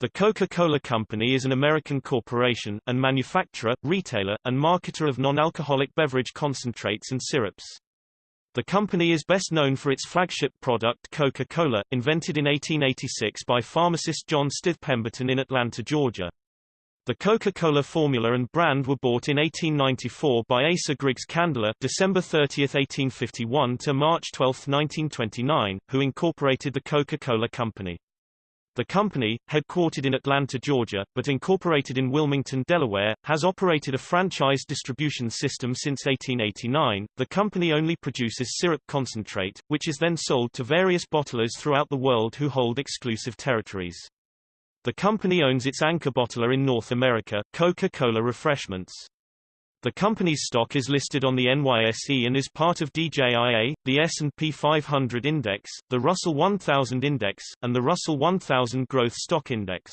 The Coca-Cola Company is an American corporation, and manufacturer, retailer, and marketer of non-alcoholic beverage concentrates and syrups. The company is best known for its flagship product Coca-Cola, invented in 1886 by pharmacist John Stith Pemberton in Atlanta, Georgia. The Coca-Cola formula and brand were bought in 1894 by Asa Griggs Candler December 30, 1851 to March 12, 1929, who incorporated the Coca-Cola Company. The company, headquartered in Atlanta, Georgia, but incorporated in Wilmington, Delaware, has operated a franchise distribution system since 1889. The company only produces syrup concentrate, which is then sold to various bottlers throughout the world who hold exclusive territories. The company owns its anchor bottler in North America, Coca-Cola Refreshments. The company's stock is listed on the NYSE and is part of DJIA, the S&P 500 Index, the Russell 1000 Index, and the Russell 1000 Growth Stock Index.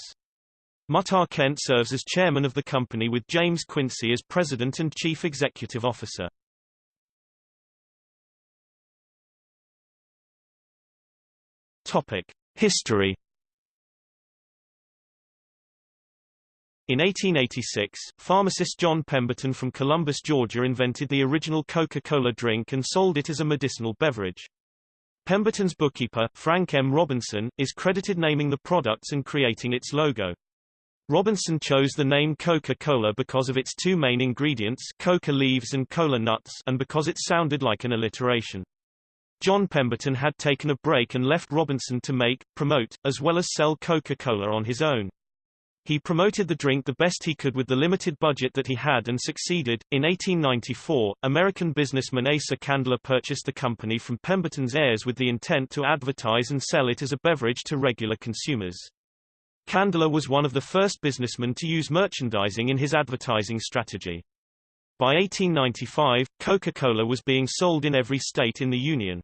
Muhtar Kent serves as chairman of the company with James Quincy as president and chief executive officer. Topic: History In 1886, pharmacist John Pemberton from Columbus, Georgia invented the original Coca-Cola drink and sold it as a medicinal beverage. Pemberton's bookkeeper, Frank M. Robinson, is credited naming the products and creating its logo. Robinson chose the name Coca-Cola because of its two main ingredients coca leaves and cola nuts and because it sounded like an alliteration. John Pemberton had taken a break and left Robinson to make, promote, as well as sell Coca-Cola on his own. He promoted the drink the best he could with the limited budget that he had and succeeded. In 1894, American businessman Asa Candler purchased the company from Pemberton's heirs with the intent to advertise and sell it as a beverage to regular consumers. Candler was one of the first businessmen to use merchandising in his advertising strategy. By 1895, Coca-Cola was being sold in every state in the Union.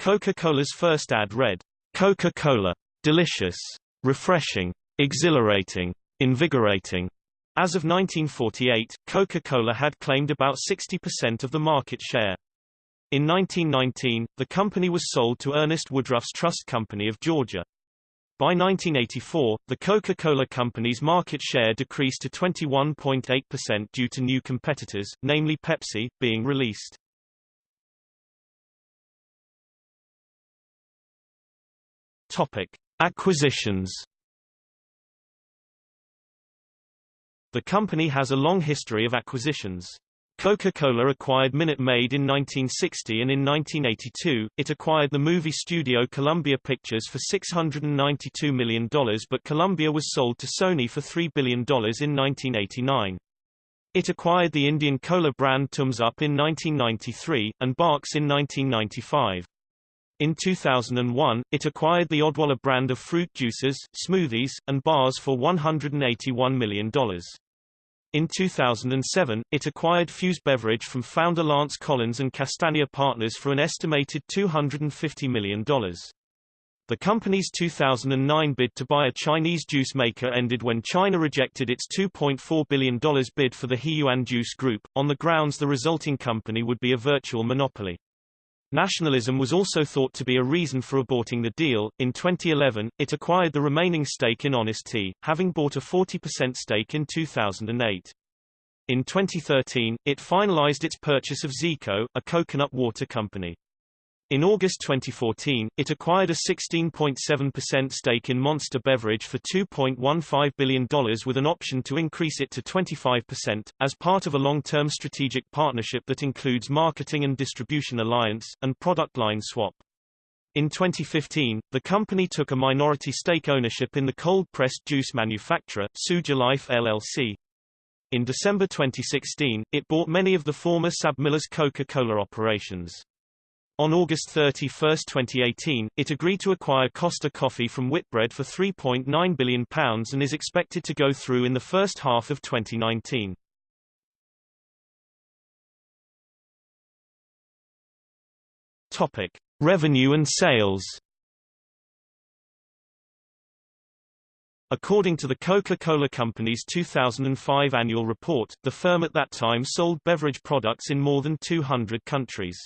Coca-Cola's first ad read, Coca-Cola, delicious, refreshing, exhilarating, invigorating. As of 1948, Coca-Cola had claimed about 60% of the market share. In 1919, the company was sold to Ernest Woodruff's Trust Company of Georgia. By 1984, the Coca-Cola Company's market share decreased to 21.8% due to new competitors, namely Pepsi, being released. Topic: Acquisitions The company has a long history of acquisitions. Coca-Cola acquired Minute Maid in 1960 and in 1982, it acquired the movie studio Columbia Pictures for $692 million but Columbia was sold to Sony for $3 billion in 1989. It acquired the Indian cola brand Thums Up in 1993, and Barq's in 1995. In 2001, it acquired the Odwalla brand of fruit juices, smoothies, and bars for $181 million. In 2007, it acquired Fuse Beverage from founder Lance Collins and Castanea Partners for an estimated $250 million. The company's 2009 bid to buy a Chinese juice maker ended when China rejected its $2.4 billion bid for the Huiyuan Juice Group, on the grounds the resulting company would be a virtual monopoly. Nationalism was also thought to be a reason for aborting the deal. In 2011, it acquired the remaining stake in Honest Tea, having bought a 40% stake in 2008. In 2013, it finalized its purchase of Zico, a coconut water company. In August 2014, it acquired a 16.7% stake in Monster Beverage for $2.15 billion with an option to increase it to 25%, as part of a long-term strategic partnership that includes marketing and distribution alliance, and product line swap. In 2015, the company took a minority stake ownership in the cold-pressed juice manufacturer, Suja Life LLC. In December 2016, it bought many of the former SABMiller's Coca-Cola operations. On August 31, 2018, it agreed to acquire Costa Coffee from Whitbread for £3.9 billion and is expected to go through in the first half of 2019. Topic: Revenue and sales. According to the Coca-Cola Company's 2005 annual report, the firm at that time sold beverage products in more than 200 countries.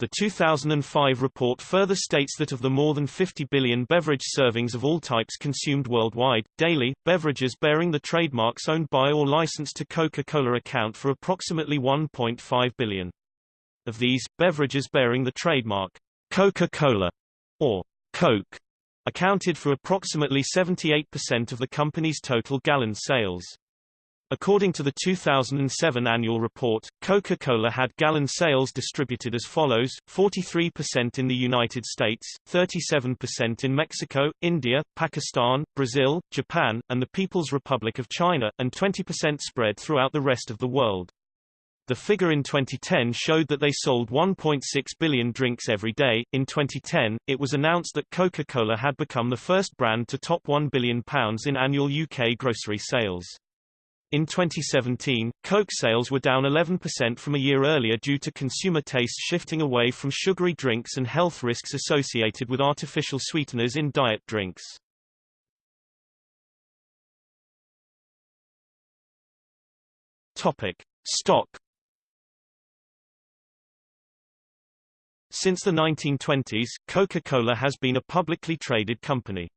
The 2005 report further states that of the more than 50 billion beverage servings of all types consumed worldwide, daily, beverages bearing the trademarks owned by or licensed to Coca-Cola account for approximately 1.5 billion. Of these, beverages bearing the trademark Coca-Cola or Coke accounted for approximately 78% of the company's total gallon sales. According to the 2007 annual report, Coca-Cola had gallon sales distributed as follows, 43% in the United States, 37% in Mexico, India, Pakistan, Brazil, Japan, and the People's Republic of China, and 20% spread throughout the rest of the world. The figure in 2010 showed that they sold 1.6 billion drinks every day. In 2010, it was announced that Coca-Cola had become the first brand to top £1 billion in annual UK grocery sales. In 2017, Coke sales were down 11% from a year earlier due to consumer tastes shifting away from sugary drinks and health risks associated with artificial sweeteners in diet drinks. Topic: Stock Since the 1920s, Coca-Cola has been a publicly traded company.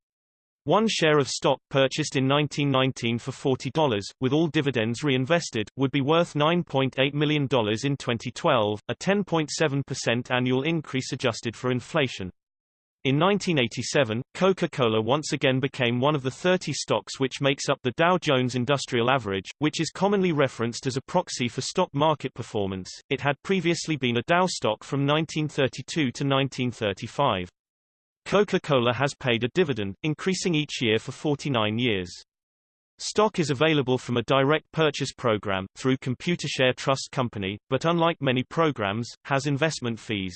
One share of stock purchased in 1919 for $40, with all dividends reinvested, would be worth $9.8 million in 2012, a 10.7% annual increase adjusted for inflation. In 1987, Coca-Cola once again became one of the 30 stocks which makes up the Dow Jones Industrial Average, which is commonly referenced as a proxy for stock market performance. It had previously been a Dow stock from 1932 to 1935. Coca-Cola has paid a dividend, increasing each year for 49 years. Stock is available from a direct purchase program, through Computershare Trust Company, but unlike many programs, has investment fees.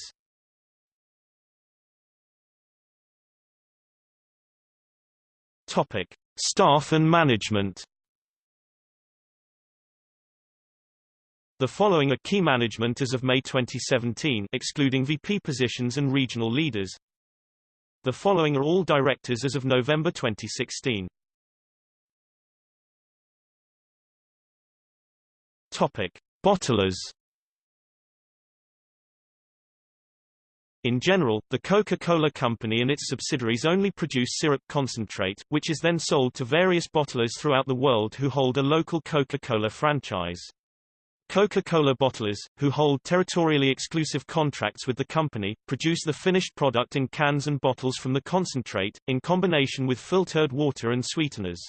Topic: Staff and management. The following are key management as of May 2017 excluding VP positions and regional leaders. The following are all directors as of November 2016. Topic: Bottlers In general, the Coca-Cola Company and its subsidiaries only produce syrup concentrate, which is then sold to various bottlers throughout the world who hold a local Coca-Cola franchise. Coca-Cola bottlers, who hold territorially exclusive contracts with the company, produce the finished product in cans and bottles from the concentrate, in combination with filtered water and sweeteners.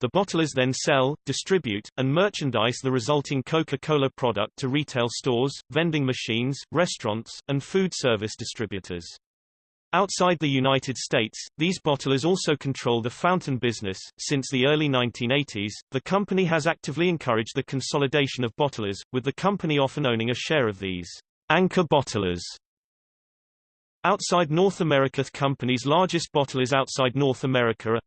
The bottlers then sell, distribute, and merchandise the resulting Coca-Cola product to retail stores, vending machines, restaurants, and food service distributors. Outside the United States, these bottlers also control the fountain business. Since the early 1980s, the company has actively encouraged the consolidation of bottlers, with the company often owning a share of these anchor bottlers. Outside North America, the company's largest bottlers outside North America are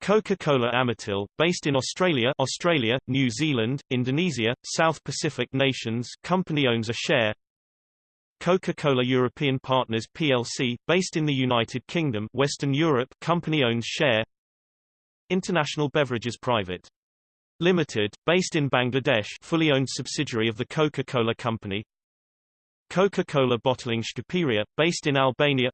Coca-Cola Amatil, based in Australia, Australia, New Zealand, Indonesia, South Pacific nations, company owns a share. Coca-Cola European Partners plc, based in the United Kingdom, Western Europe, company owns share. International Beverages Private Limited, based in Bangladesh, fully owned subsidiary of the Coca-Cola Company. Coca-Cola Bottling Shqipëria, based in Albania.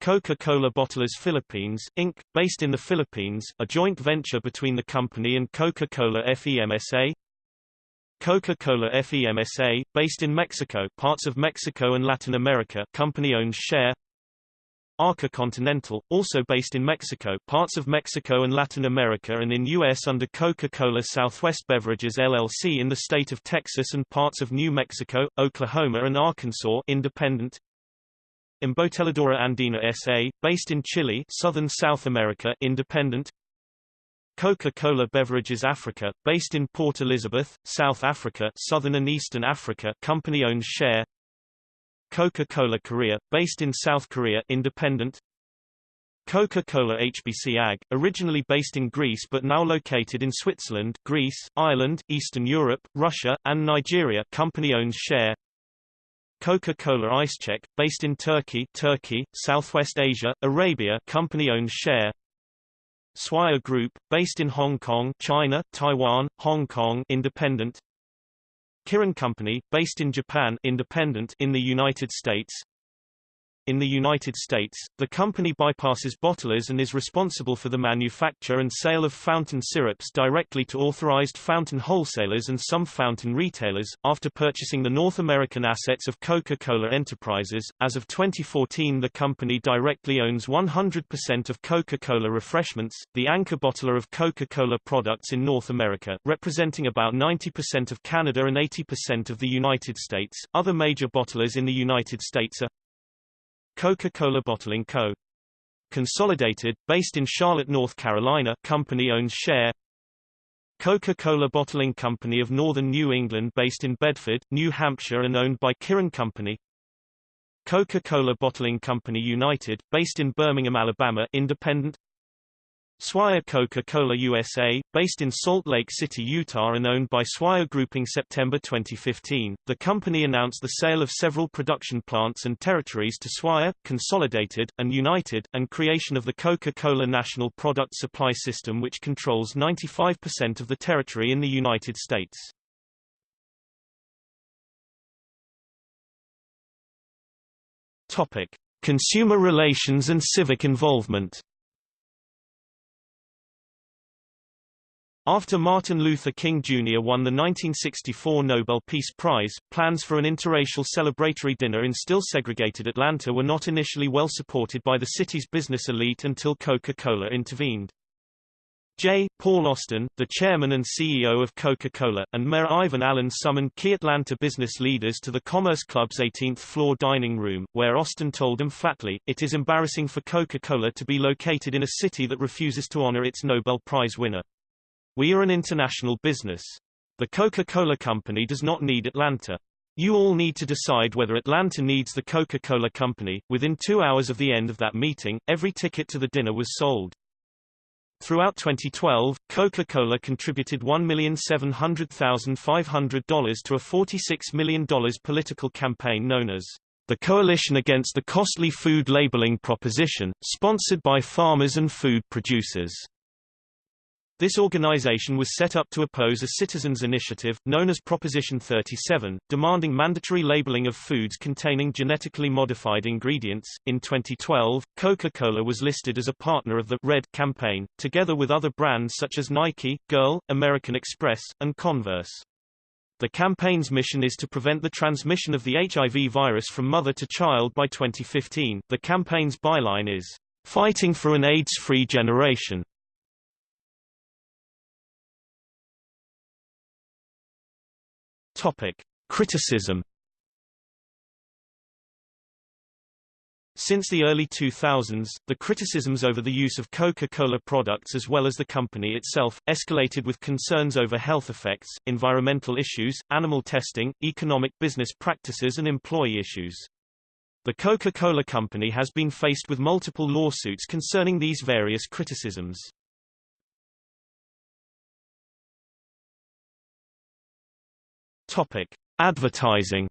Coca-Cola Bottlers Philippines, Inc., based in the Philippines, a joint venture between the company and Coca-Cola FEMSA. Coca-Cola FEMSA, based in Mexico, parts of Mexico and Latin America, company owns share. Arca Continental, also based in Mexico, parts of Mexico and Latin America and in U.S. under Coca-Cola Southwest Beverages LLC in the state of Texas and parts of New Mexico, Oklahoma and Arkansas independent. Embotelladora Andina S.A., based in Chile southern South America independent Coca-Cola Beverages Africa, based in Port Elizabeth, South Africa southern and eastern Africa company owns share. Coca-Cola Korea, based in South Korea independent. Coca-Cola HBC AG, originally based in Greece but now located in Switzerland, Greece, Ireland, Eastern Europe, Russia, and Nigeria company owns share. Coca-Cola İçecek, based in Turkey, Turkey, Southwest Asia, Arabia, company owns share. Swire Group, based in Hong Kong, China, Taiwan, Hong Kong, independent. Kirin Company, based in Japan independent in the United States in the United States, the company bypasses bottlers and is responsible for the manufacture and sale of fountain syrups directly to authorized fountain wholesalers and some fountain retailers. After purchasing the North American assets of Coca-Cola Enterprises, as of 2014 the company directly owns 100% of Coca-Cola Refreshments, the anchor bottler of Coca-Cola products in North America, representing about 90% of Canada and 80% of the United States. Other major bottlers in the United States are Coca-Cola Bottling Co. Consolidated, based in Charlotte, North Carolina company owns share. Coca-Cola Bottling Company of Northern New England based in Bedford, New Hampshire and owned by Kirin Company. Coca-Cola Bottling Company United, based in Birmingham, Alabama independent Swire Coca-Cola USA, based in Salt Lake City, Utah and owned by Swire Group in September 2015, the company announced the sale of several production plants and territories to Swire, Consolidated, and United, and creation of the Coca-Cola National Product Supply System which controls 95% of the territory in the United States. Topic. Consumer relations and civic involvement After Martin Luther King Jr. won the 1964 Nobel Peace Prize, plans for an interracial celebratory dinner in still segregated Atlanta were not initially well supported by the city's business elite until Coca-Cola intervened. J. Paul Austin, the chairman and CEO of Coca-Cola, and Mayor Ivan Allen summoned key Atlanta business leaders to the Commerce Club's 18th-floor dining room, where Austin told them flatly, it is embarrassing for Coca-Cola to be located in a city that refuses to honor its Nobel Prize winner. We are an international business. The Coca-Cola Company does not need Atlanta. You all need to decide whether Atlanta needs the Coca-Cola Company. Within two hours of the end of that meeting, every ticket to the dinner was sold. Throughout 2012, Coca-Cola contributed $1,700,500 to a $46 million political campaign known as the Coalition Against the Costly Food Labeling Proposition, sponsored by farmers and food producers. This organization was set up to oppose a citizens' initiative, known as Proposition 37, demanding mandatory labeling of foods containing genetically modified ingredients. In 2012, Coca-Cola was listed as a partner of the Red campaign, together with other brands such as Nike, Girl, American Express, and Converse. The campaign's mission is to prevent the transmission of the HIV virus from mother to child by 2015. The campaign's byline is, Fighting for an AIDS-free generation. Topic: Criticism Since the early 2000s, the criticisms over the use of Coca-Cola products as well as the company itself, escalated with concerns over health effects, environmental issues, animal testing, economic business practices and employee issues. The Coca-Cola Company has been faced with multiple lawsuits concerning these various criticisms. Topic: Advertising.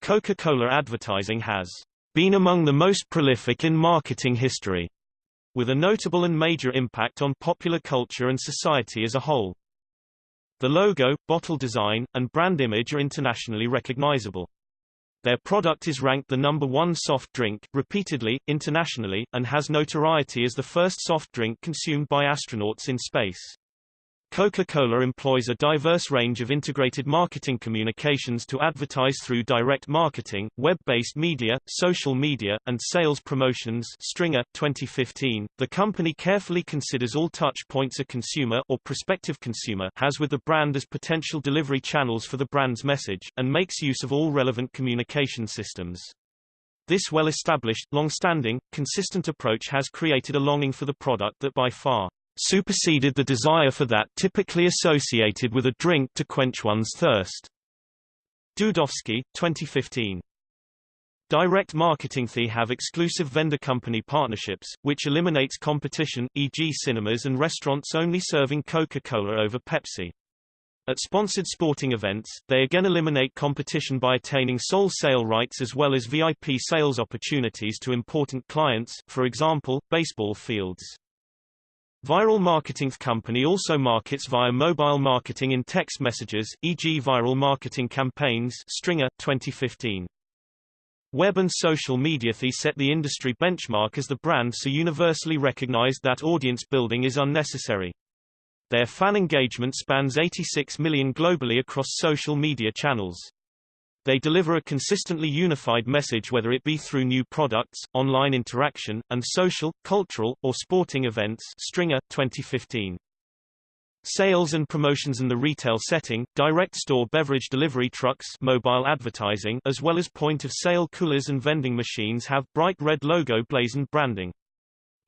Coca-Cola advertising has been among the most prolific in marketing history, with a notable and major impact on popular culture and society as a whole. The logo, bottle design, and brand image are internationally recognizable. Their product is ranked the number one soft drink, repeatedly, internationally, and has notoriety as the first soft drink consumed by astronauts in space. Coca-Cola employs a diverse range of integrated marketing communications to advertise through direct marketing, web-based media, social media, and sales promotions Stringer, 2015. The company carefully considers all touch points a consumer or prospective consumer has with the brand as potential delivery channels for the brand's message, and makes use of all relevant communication systems. This well-established, long-standing, consistent approach has created a longing for the product that by far superseded the desire for that typically associated with a drink to quench one's thirst. Dudovskiy, 2015. Direct marketing They have exclusive vendor company partnerships, which eliminates competition, e.g. cinemas and restaurants only serving Coca-Cola over Pepsi. At sponsored sporting events, they again eliminate competition by attaining sole sale rights as well as VIP sales opportunities to important clients, for example, baseball fields. Viral Marketing Company also markets via mobile marketing in text messages, e.g. viral marketing campaigns Stringer, 2015. Web and social media The set the industry benchmark as the brand so universally recognized that audience building is unnecessary. Their fan engagement spans 86 million globally across social media channels. They deliver a consistently unified message whether it be through new products, online interaction, and social, cultural, or sporting events Stringer, 2015. Sales and promotions in the retail setting, direct store beverage delivery trucks mobile advertising as well as point-of-sale coolers and vending machines have bright red logo blazoned branding.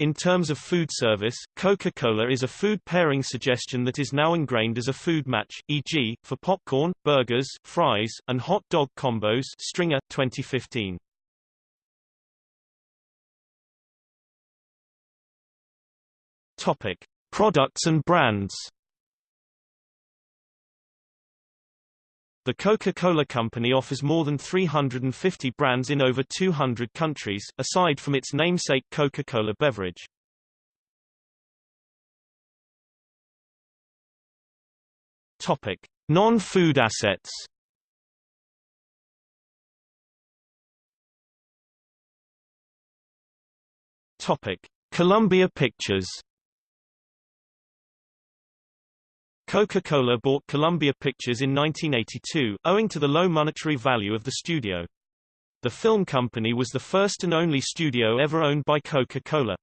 In terms of food service, Coca-Cola is a food pairing suggestion that is now ingrained as a food match, e.g., for popcorn, burgers, fries, and hot dog combos Stringer, 2015. Topic. Products and brands The Coca-Cola Company offers more than 350 brands in over 200 countries, aside from its namesake Coca-Cola beverage. Topic: Non-food assets. Topic: Columbia Pictures. Coca-Cola bought Columbia Pictures in 1982, owing to the low monetary value of the studio. The film company was the first and only studio ever owned by Coca-Cola.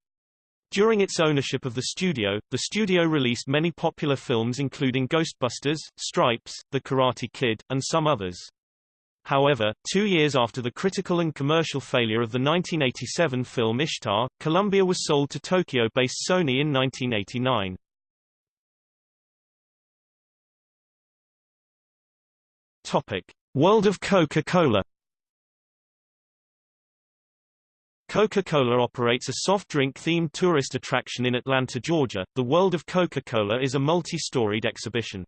During its ownership of the studio, the studio released many popular films including Ghostbusters, Stripes, The Karate Kid, and some others. However, two years after the critical and commercial failure of the 1987 film Ishtar, Columbia was sold to Tokyo-based Sony in 1989. Topic: World of Coca-Cola. Coca-Cola operates a soft drink-themed tourist attraction in Atlanta, Georgia. The World of Coca-Cola is a multi-storied exhibition.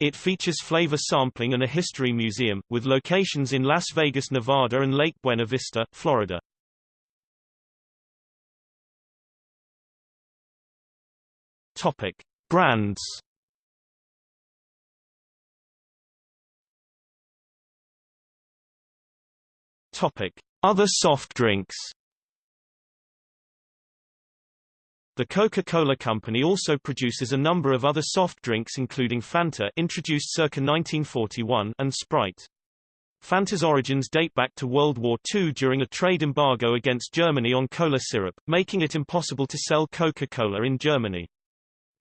It features flavor sampling and a history museum, with locations in Las Vegas, Nevada and Lake Buena Vista, Florida. Topic: Brands Topic: Other soft drinks. The Coca-Cola Company also produces a number of other soft drinks including Fanta introduced circa 1941 and Sprite. Fanta's origins date back to World War II during a trade embargo against Germany on cola syrup, making it impossible to sell Coca-Cola in Germany.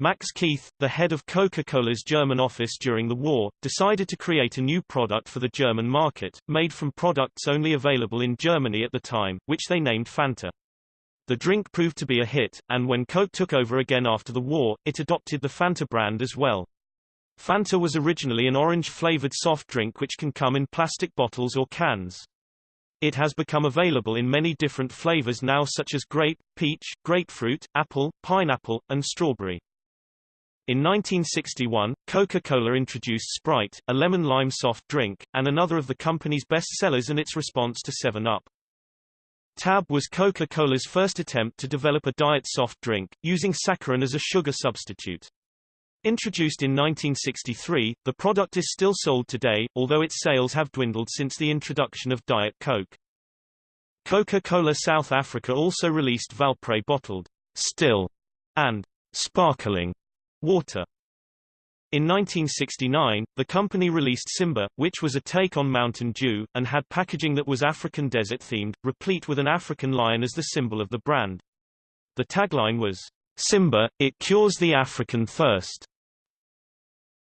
Max Keith, the head of Coca-Cola's German office during the war, decided to create a new product for the German market, made from products only available in Germany at the time, which they named Fanta. The drink proved to be a hit, and when Coke took over again after the war, it adopted the Fanta brand as well. Fanta was originally an orange-flavored soft drink which can come in plastic bottles or cans. It has become available in many different flavors now such as grape, peach, grapefruit, apple, pineapple, and strawberry. In 1961, Coca-Cola introduced Sprite, a lemon-lime soft drink, and another of the company's best sellers and its response to 7-Up. Tab was Coca-Cola's first attempt to develop a diet soft drink, using saccharin as a sugar substitute. Introduced in 1963, the product is still sold today, although its sales have dwindled since the introduction of Diet Coke. Coca-Cola South Africa also released Valpre bottled, still, and sparkling Water. In 1969, the company released Simba, which was a take on Mountain Dew, and had packaging that was African desert-themed, replete with an African lion as the symbol of the brand. The tagline was, Simba, it cures the African thirst.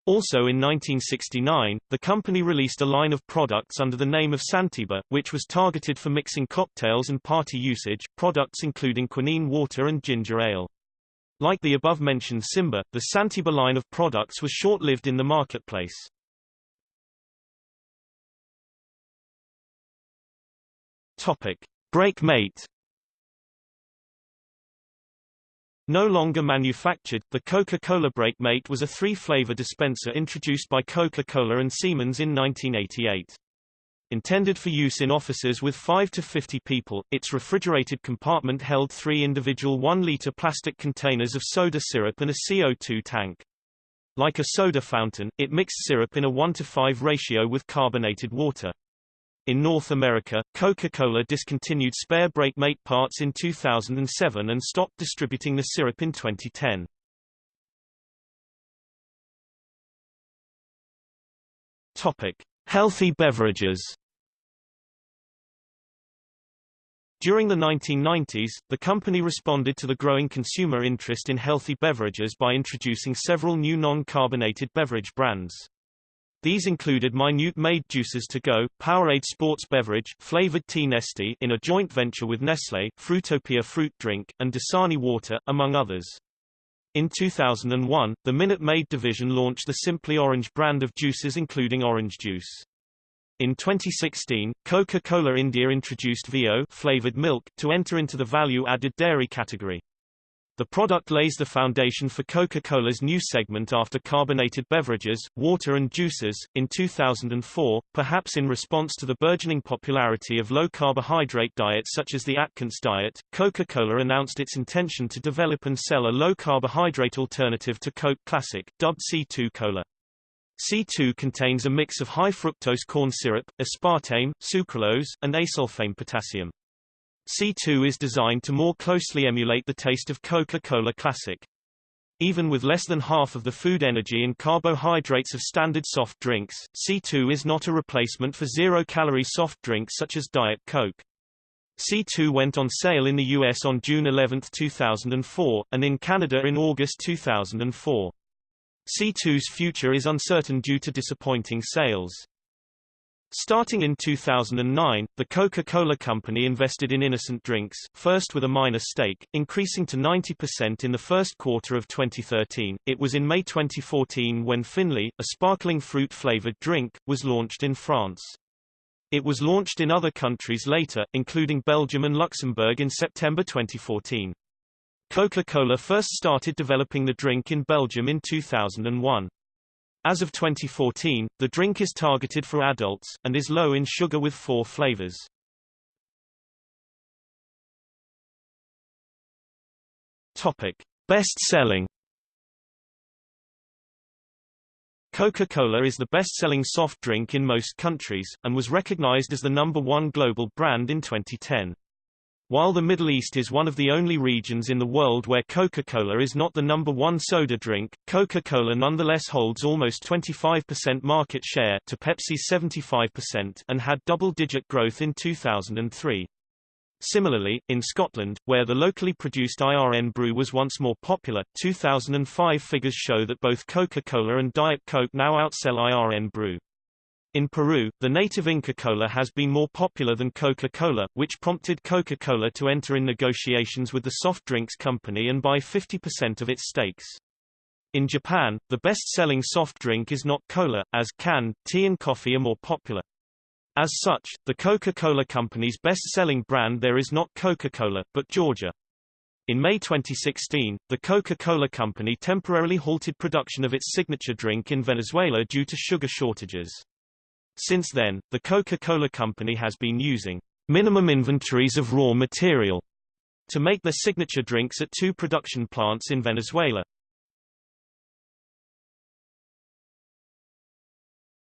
Also in 1969, the company released a line of products under the name of Santiba, which was targeted for mixing cocktails and party usage, products including quinine water and ginger ale. Like the above-mentioned Simba, the Santiba line of products was short-lived in the marketplace. Topic: Breakmate. No longer manufactured, the Coca-Cola Breakmate was a three-flavor dispenser introduced by Coca-Cola and Siemens in 1988. Intended for use in offices with 5 to 50 people, its refrigerated compartment held three individual 1-liter plastic containers of soda syrup and a CO2 tank. Like a soda fountain, it mixed syrup in a 1 to 5 ratio with carbonated water. In North America, Coca-Cola discontinued spare Breakmate parts in 2007 and stopped distributing the syrup in 2010. Topic: Healthy beverages During the 1990s, the company responded to the growing consumer interest in healthy beverages by introducing several new non-carbonated beverage brands. These included Minute Maid Juices to Go, Powerade Sports Beverage, flavored tea Nestea in a joint venture with Nestlé, Fruitopia Fruit Drink, and Dasani Water, among others. In 2001, the Minute Maid division launched the Simply Orange brand of juices including orange juice. In 2016, Coca-Cola India introduced Vio flavored milk to enter into the value-added dairy category. The product lays the foundation for Coca-Cola's new segment after carbonated beverages, water and juices. In 2004, perhaps in response to the burgeoning popularity of low-carbohydrate diets such as the Atkins diet, Coca-Cola announced its intention to develop and sell a low-carbohydrate alternative to Coke Classic, dubbed C2 Cola. C2 contains a mix of high fructose corn syrup, aspartame, sucralose, and acesulfame potassium. C2 is designed to more closely emulate the taste of Coca-Cola Classic. Even with less than half of the food energy and carbohydrates of standard soft drinks, C2 is not a replacement for zero-calorie soft drinks such as Diet Coke. C2 went on sale in the US on June 11, 2004, and in Canada in August 2004. C2's future is uncertain due to disappointing sales. Starting in 2009, the Coca-Cola Company invested in Innocent Drinks, first with a minor stake, increasing to 90% in the first quarter of 2013. It was in May 2014 when Finley, a sparkling fruit-flavored drink, was launched in France. It was launched in other countries later, including Belgium and Luxembourg in September 2014. Coca-Cola first started developing the drink in Belgium in 2001. As of 2014, the drink is targeted for adults, and is low in sugar with four flavors. Topic. Best-selling Coca-Cola is the best-selling soft drink in most countries, and was recognized as the number one global brand in 2010. While the Middle East is one of the only regions in the world where Coca-Cola is not the number one soda drink, Coca-Cola nonetheless holds almost 25% market share to Pepsi's 75% and had double-digit growth in 2003. Similarly, in Scotland, where the locally produced Irn-Bru was once more popular, 2005 figures show that both Coca-Cola and Diet Coke now outsell Irn-Bru. In Peru, the native Inca Cola has been more popular than Coca-Cola, which prompted Coca-Cola to enter in negotiations with the soft drinks company and buy 50% of its stakes. In Japan, the best-selling soft drink is not cola, as can, tea and coffee are more popular. As such, the Coca-Cola company's best-selling brand there is not Coca-Cola, but Georgia. In May 2016, the Coca-Cola company temporarily halted production of its signature drink in Venezuela due to sugar shortages. Since then, the Coca-Cola Company has been using minimum inventories of raw material to make their signature drinks at two production plants in Venezuela.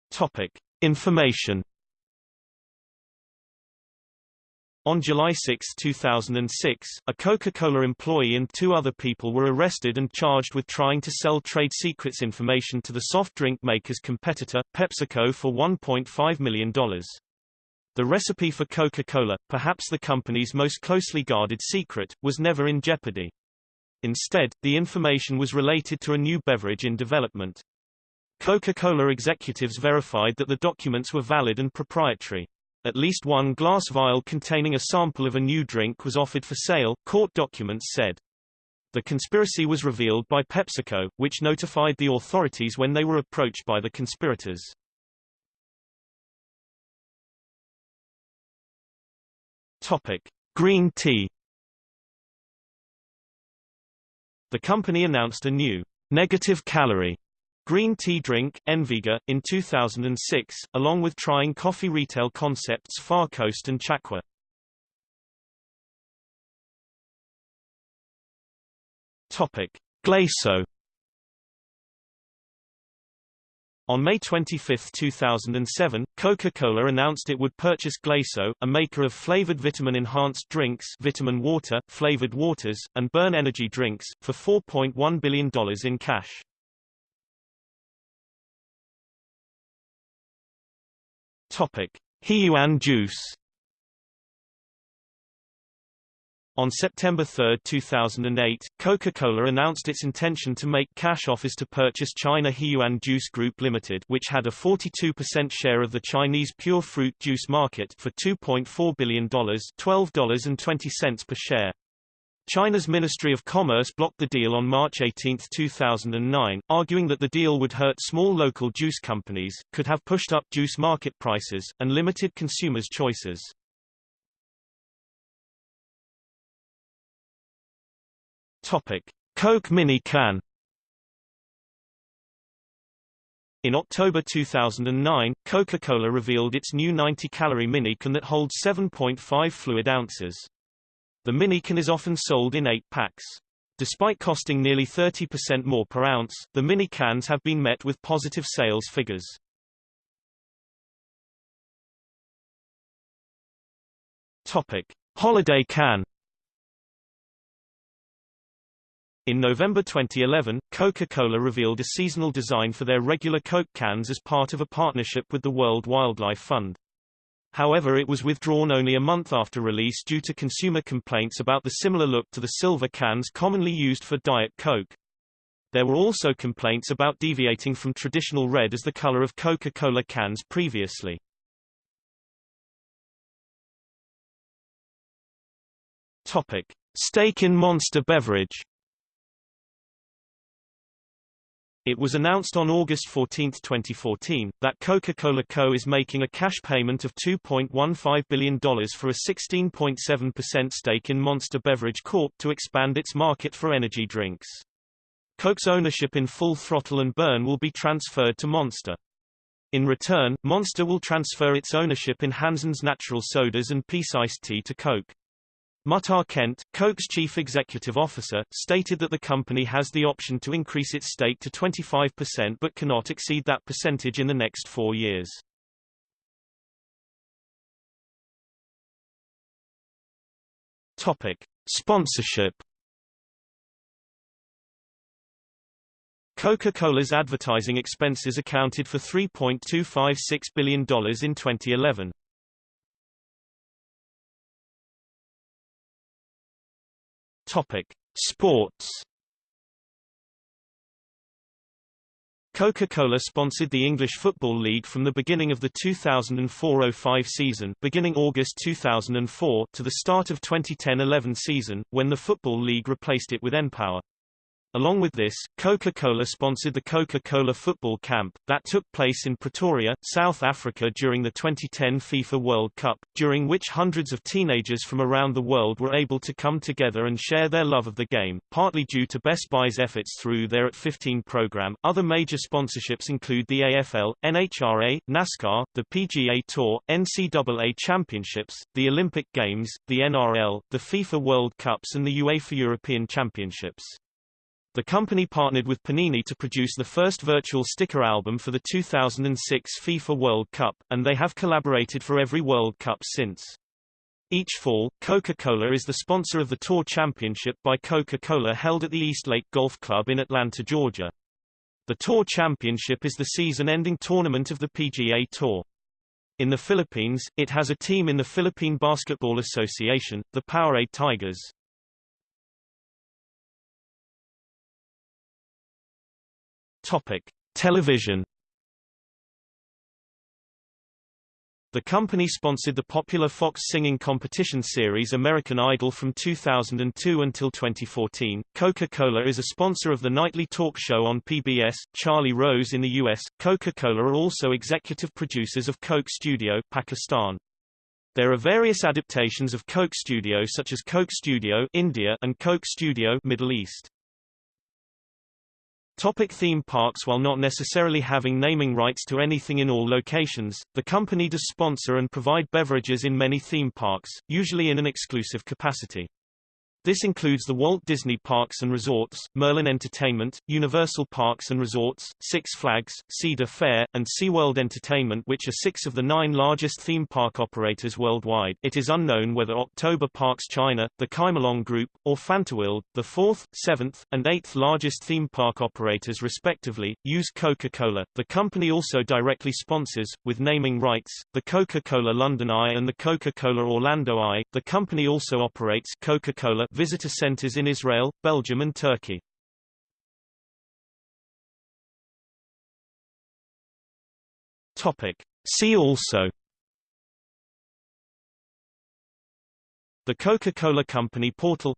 Topic. Information On July 6, 2006, a Coca-Cola employee and two other people were arrested and charged with trying to sell trade secrets information to the soft drink maker's competitor, PepsiCo for $1.5 million. The recipe for Coca-Cola, perhaps the company's most closely guarded secret, was never in jeopardy. Instead, the information was related to a new beverage in development. Coca-Cola executives verified that the documents were valid and proprietary. At least one glass vial containing a sample of a new drink was offered for sale, court documents said. The conspiracy was revealed by PepsiCo, which notified the authorities when they were approached by the conspirators. Topic: Green tea. The company announced a new negative calorie green tea drink, Enviga, in 2006, along with trying coffee retail concepts Far Coast and Chaqwa. Topic. Glacéau On May 25, 2007, Coca-Cola announced it would purchase Glacéau, a maker of flavored vitamin-enhanced drinks vitamin water, flavored waters, and burn energy drinks, for $4.1 billion in cash. Topic. Juice On September 3, 2008, Coca-Cola announced its intention to make cash offers to purchase China Huiyuan Juice Group Limited which had a 42% share of the Chinese pure fruit juice market for $2.4 billion $12.20 per share. China's Ministry of Commerce blocked the deal on March 18, 2009, arguing that the deal would hurt small local juice companies, could have pushed up juice market prices, and limited consumers' choices. Topic: Coke Mini Can. In October 2009, Coca-Cola revealed its new 90-calorie mini can that holds 7.5 fluid ounces. The mini can is often sold in 8 packs. Despite costing nearly 30% more per ounce, the mini cans have been met with positive sales figures. Topic: Holiday Can. In November 2011, Coca-Cola revealed a seasonal design for their regular Coke cans as part of a partnership with the World Wildlife Fund. However it was withdrawn only a month after release due to consumer complaints about the similar look to the silver cans commonly used for Diet Coke. There were also complaints about deviating from traditional red as the color of Coca-Cola cans previously. Topic. Stake in Monster Beverage It was announced on August 14, 2014, that Coca-Cola Co. is making a cash payment of $2.15 billion for a 16.7% stake in Monster Beverage Corp. to expand its market for energy drinks. Coke's ownership in Full Throttle and Burn will be transferred to Monster. In return, Monster will transfer its ownership in Hansen's Natural Sodas and Peace Iced Tea to Coke. Muhtar Kent, Coke's chief executive officer, stated that the company has the option to increase its stake to 25% but cannot exceed that percentage in the next four years. Topic. Sponsorship Coca-Cola's advertising expenses accounted for $3.256 billion in 2011. Topic: Sports. Coca-Cola sponsored the English Football League from the beginning of the 2004-05 season beginning August 2004 to the start of 2010-11 season, when the Football League replaced it with npower. Along with this, Coca-Cola sponsored the Coca-Cola Football Camp, that took place in Pretoria, South Africa during the 2010 FIFA World Cup, during which hundreds of teenagers from around the world were able to come together and share their love of the game, partly due to Best Buy's efforts through their At 15 program. Other major sponsorships include the AFL, NHRA, NASCAR, the PGA Tour, NCAA Championships, the Olympic Games, the NRL, the FIFA World Cups and the UEFA European Championships. The company partnered with Panini to produce the first virtual sticker album for the 2006 FIFA World Cup, and they have collaborated for every World Cup since. Each fall, Coca-Cola is the sponsor of the Tour Championship by Coca-Cola held at the East Lake Golf Club in Atlanta, Georgia. The Tour Championship is the season-ending tournament of the PGA Tour. In the Philippines, it has a team in the Philippine Basketball Association, the Powerade Tigers. Topic: Television. The company sponsored the popular Fox singing competition series American Idol from 2002 until 2014. Coca-Cola is a sponsor of the nightly talk show on PBS, Charlie Rose in the US. Coca-Cola are also executive producers of Coke Studio, Pakistan. There are various adaptations of Coke Studio such as Coke Studio India and Coke Studio Middle East. Topic theme parks While not necessarily having naming rights to anything in all locations, the company does sponsor and provide beverages in many theme parks, usually in an exclusive capacity. This includes the Walt Disney Parks and Resorts, Merlin Entertainment, Universal Parks and Resorts, Six Flags, Cedar Fair, and SeaWorld Entertainment which are six of the nine largest theme park operators worldwide. It is unknown whether October Parks China, the Chimelong Group, or Fantawild, the fourth, seventh, and eighth largest theme park operators respectively, use Coca-Cola. The company also directly sponsors, with naming rights, the Coca-Cola London Eye and the Coca-Cola Orlando Eye. The company also operates Coca-Cola visitor centers in Israel, Belgium and Turkey. Topic. See also The Coca-Cola Company portal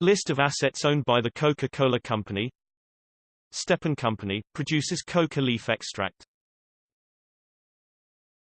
List of assets owned by the Coca-Cola Company Stepan Company, produces coca leaf extract